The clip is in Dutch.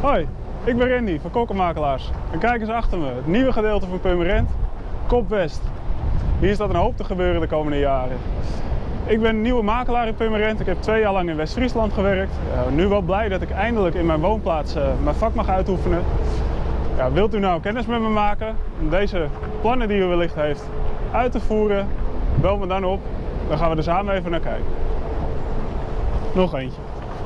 Hoi, ik ben Randy van Kokkenmakelaars. En kijk eens achter me, het nieuwe gedeelte van Purmerend, Kopwest. Hier staat een hoop te gebeuren de komende jaren. Ik ben nieuwe makelaar in Purmerend. Ik heb twee jaar lang in West-Friesland gewerkt. Uh, nu wel blij dat ik eindelijk in mijn woonplaats uh, mijn vak mag uitoefenen. Ja, wilt u nou kennis met me maken om deze plannen die u wellicht heeft uit te voeren? Bel me dan op, dan gaan we er samen even naar kijken. Nog eentje.